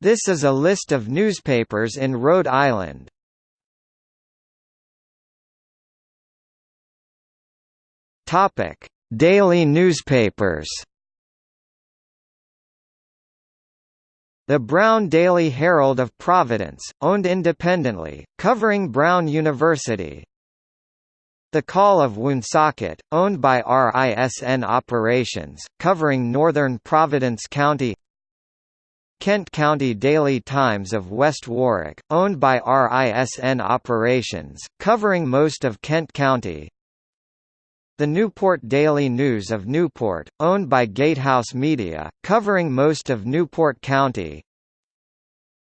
This is a list of newspapers in Rhode Island. Topic: Daily newspapers. The Brown Daily Herald of Providence, owned independently, covering Brown University. The Call of Woonsocket, owned by RISN Operations, covering northern Providence County Kent County Daily Times of West Warwick, owned by RISN Operations, covering most of Kent County. The Newport Daily News of Newport, owned by Gatehouse Media, covering most of Newport County.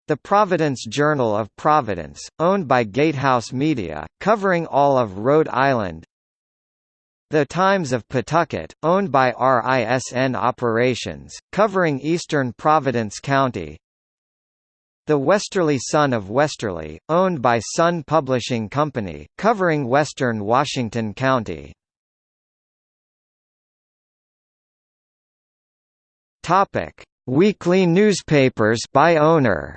The Providence Journal of Providence, owned by Gatehouse Media, covering all of Rhode Island. The Times of Pawtucket, owned by RISN Operations, covering eastern Providence County. The Westerly Sun of Westerly, owned by Sun Publishing Company, covering western Washington County. Topic: Weekly newspapers by owner.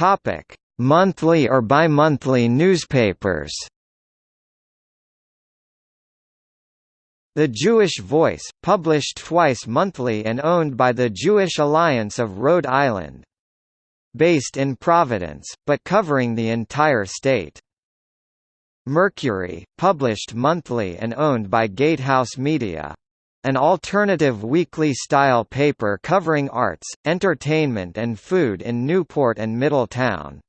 Topic: Monthly or bi-monthly newspapers. The Jewish Voice, published twice monthly and owned by the Jewish Alliance of Rhode Island. Based in Providence, but covering the entire state. Mercury, published monthly and owned by Gatehouse Media an alternative weekly style paper covering arts, entertainment and food in Newport and Middletown.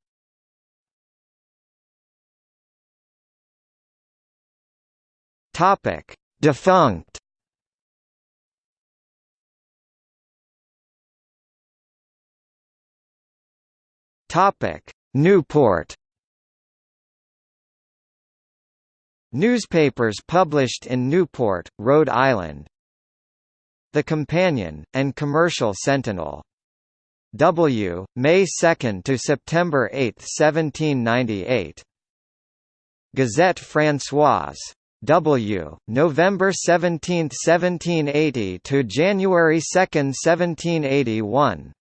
Topic: Defunct. Topic: Newport. Newspapers published in Newport, Rhode Island the Companion, and Commercial Sentinel. W. May 2 to September 8, 1798. Gazette Françoise. W. November 17, 1780 to January 2, 1781.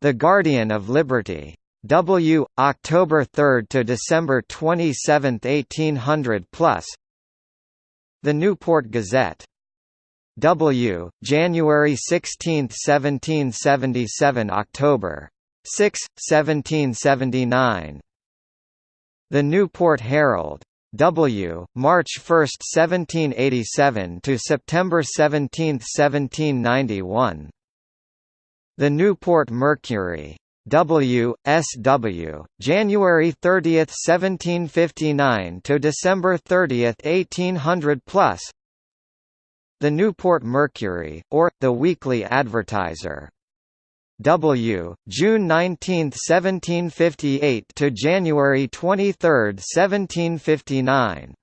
The Guardian of Liberty. W. October 3 to December 27, 1800 plus. The Newport Gazette. W. January 16, 1777 October 6, 1779. The Newport Herald. W. March 1, 1787 to September 17, 1791. The Newport Mercury. W. S. W. January 30, 1759 to December 30, 1800 plus. The Newport Mercury, or, The Weekly Advertiser. W. June 19, 1758 to January 23, 1759.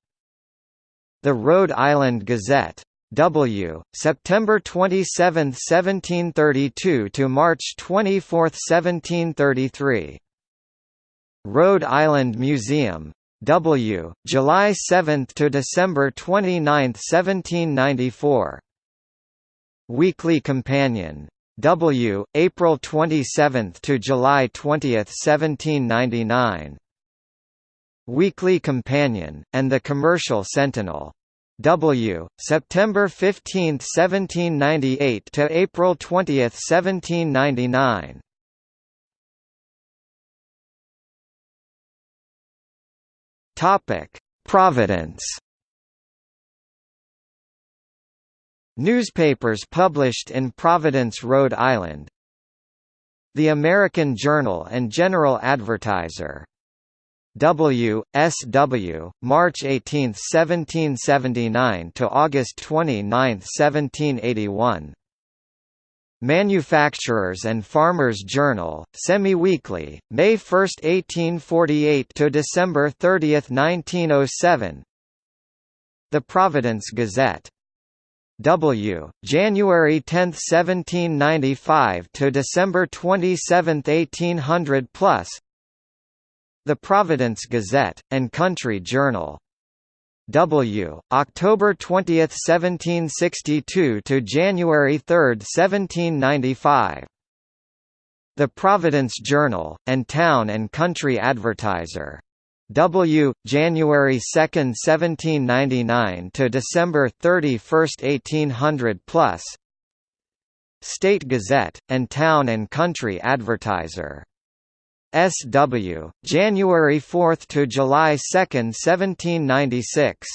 The Rhode Island Gazette. W. September 27, 1732 to March 24, 1733. Rhode Island Museum. W. July 7 to December 29, 1794. Weekly Companion. W. April 27 to July 20, 1799. Weekly Companion, and the Commercial Sentinel. W. September 15, 1798 to April 20, 1799. Topic: Providence. Newspapers published in Providence, Rhode Island. The American Journal and General Advertiser. W. S. W. March 18, 1779 to August 29, 1781. Manufacturers and Farmers Journal, semi-weekly, May 1, 1848 to December 30, 1907. The Providence Gazette. W. January 10, 1795 to December 27, 1800 plus. The Providence Gazette and Country Journal. W. October 20, 1762 to January 3, 1795. The Providence Journal, and Town and Country Advertiser. W. January 2, 1799 to December 31, 1800 plus. State Gazette, and Town and Country Advertiser. S.W., January 4 to July 2, 1796.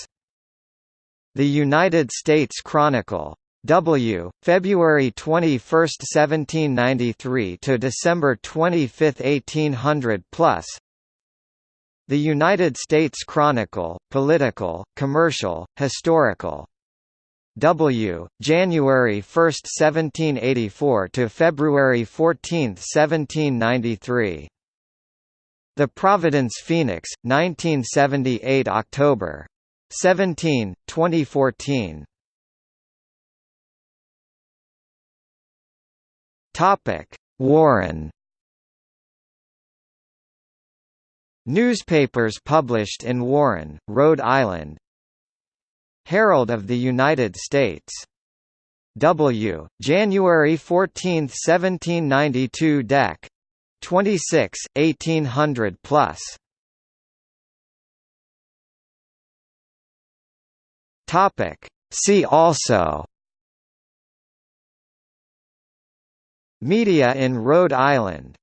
The United States Chronicle. W. February 21, 1793 to December 25, 1800 plus. The United States Chronicle, political, commercial, historical. W. January 1, 1784 to February 14, 1793. The Providence Phoenix, 1978 October. 17, 2014. Topic: Warren. Newspapers published in Warren, Rhode Island. Herald of the United States. W. January 14, 1792 Dec. 26, 1800 plus. Topic. See also. Media in Rhode Island